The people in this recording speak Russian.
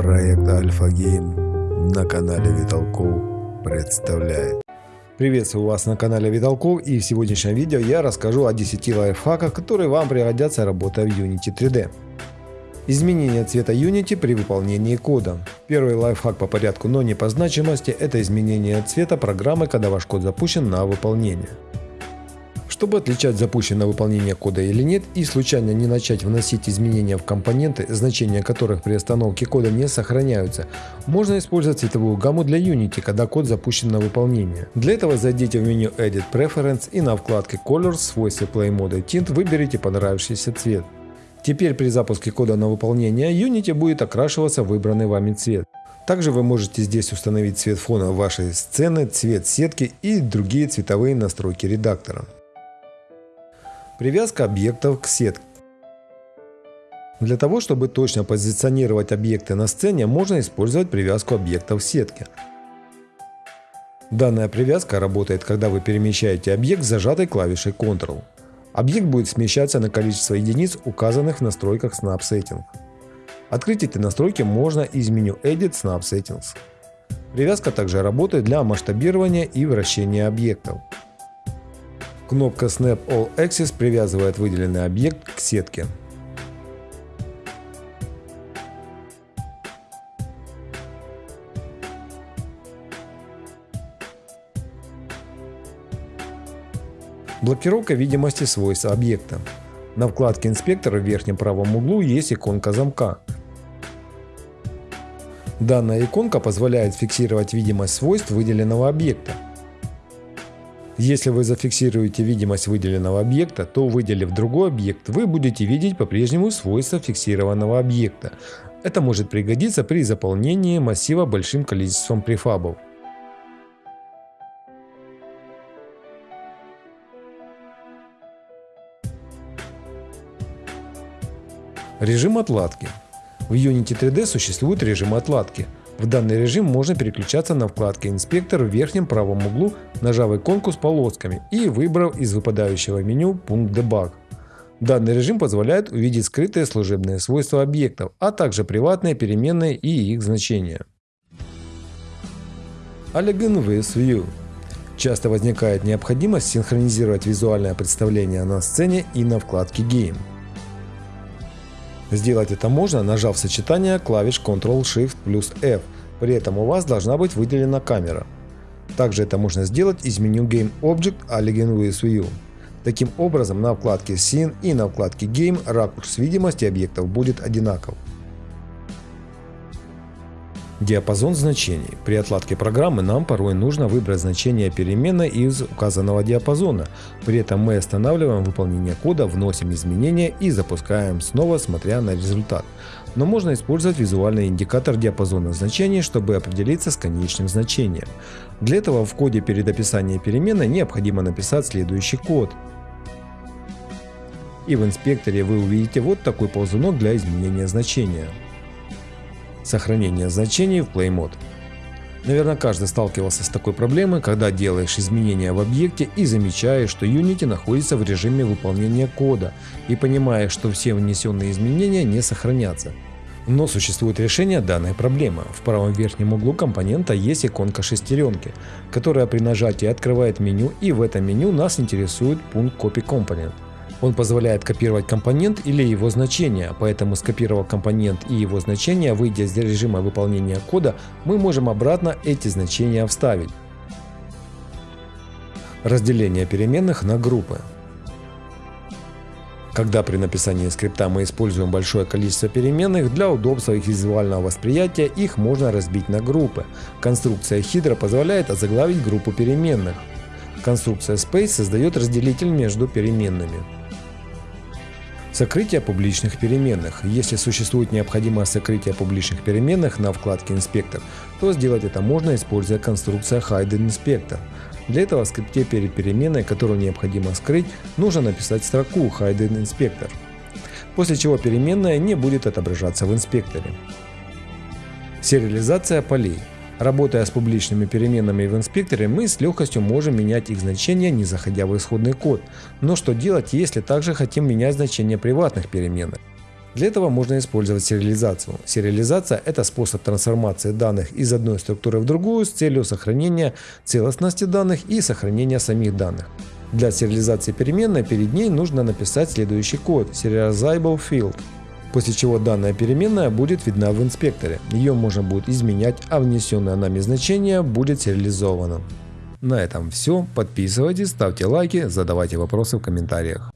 Проект Альфа Гейм на канале Виталков представляет. Приветствую вас на канале Виталков и в сегодняшнем видео я расскажу о 10 лайфхаках, которые вам пригодятся работая в Unity 3D. Изменение цвета Unity при выполнении кода. Первый лайфхак по порядку, но не по значимости, это изменение цвета программы, когда ваш код запущен на выполнение. Чтобы отличать запущенное выполнение кода или нет и случайно не начать вносить изменения в компоненты, значения которых при остановке кода не сохраняются, можно использовать цветовую гамму для Unity, когда код запущен на выполнение. Для этого зайдите в меню Edit Preference и на вкладке Colors в свойстве Play Mode Tint выберите понравившийся цвет. Теперь при запуске кода на выполнение Unity будет окрашиваться выбранный вами цвет. Также вы можете здесь установить цвет фона вашей сцены, цвет сетки и другие цветовые настройки редактора. Привязка объектов к сетке. Для того, чтобы точно позиционировать объекты на сцене, можно использовать привязку объектов к сетке. Данная привязка работает, когда вы перемещаете объект зажатой клавишей Ctrl. Объект будет смещаться на количество единиц, указанных в настройках Snap Settings. Открыть эти настройки можно из меню Edit Snap Settings. Привязка также работает для масштабирования и вращения объектов. Кнопка Snap All Axis привязывает выделенный объект к сетке. Блокировка видимости свойств объекта. На вкладке инспектора в верхнем правом углу есть иконка замка. Данная иконка позволяет фиксировать видимость свойств выделенного объекта. Если вы зафиксируете видимость выделенного объекта, то выделив другой объект, вы будете видеть по-прежнему свойства фиксированного объекта. Это может пригодиться при заполнении массива большим количеством префабов. Режим отладки. В Unity 3D существует режим отладки – в данный режим можно переключаться на вкладке «Инспектор» в верхнем правом углу, нажав иконку с полосками и выбрав из выпадающего меню пункт «Debug». Данный режим позволяет увидеть скрытые служебные свойства объектов, а также приватные переменные и их значения. Elegant with View Часто возникает необходимость синхронизировать визуальное представление на сцене и на вкладке Game. Сделать это можно, нажав сочетание клавиш Ctrl-Shift плюс F, при этом у вас должна быть выделена камера. Также это можно сделать из меню Game Object Alien with View. Таким образом, на вкладке Scene и на вкладке Game ракурс видимости объектов будет одинаков. Диапазон значений. При отладке программы нам порой нужно выбрать значение переменной из указанного диапазона. При этом мы останавливаем выполнение кода, вносим изменения и запускаем снова, смотря на результат. Но можно использовать визуальный индикатор диапазона значений, чтобы определиться с конечным значением. Для этого в коде перед описанием переменной необходимо написать следующий код. И в инспекторе вы увидите вот такой ползунок для изменения значения. Сохранение значений в Play Mode. Наверное, каждый сталкивался с такой проблемой, когда делаешь изменения в объекте и замечаешь, что Unity находится в режиме выполнения кода и понимаешь, что все внесенные изменения не сохранятся. Но существует решение данной проблемы. В правом верхнем углу компонента есть иконка шестеренки, которая при нажатии открывает меню и в этом меню нас интересует пункт Copy Component. Он позволяет копировать компонент или его значение, поэтому скопировав компонент и его значение, выйдя из режима выполнения кода, мы можем обратно эти значения вставить. Разделение переменных на группы. Когда при написании скрипта мы используем большое количество переменных, для удобства их визуального восприятия их можно разбить на группы. Конструкция Hydra позволяет озаглавить группу переменных. Конструкция Space создает разделитель между переменными. Сокрытие публичных переменных. Если существует необходимое сокрытие публичных переменных на вкладке «Инспектор», то сделать это можно, используя конструкция Hidden Inspector. Для этого в скрипте перед переменной, которую необходимо скрыть, нужно написать строку Hidden Inspector, после чего переменная не будет отображаться в инспекторе. Сериализация полей. Работая с публичными переменными в инспекторе, мы с легкостью можем менять их значения, не заходя в исходный код. Но что делать, если также хотим менять значения приватных переменных? Для этого можно использовать сериализацию. Сериализация – это способ трансформации данных из одной структуры в другую с целью сохранения целостности данных и сохранения самих данных. Для сериализации переменной перед ней нужно написать следующий код serializable field, после чего данная переменная будет видна в инспекторе. Ее можно будет изменять, а внесенное нами значение будет сериализовано. На этом все. Подписывайтесь, ставьте лайки, задавайте вопросы в комментариях.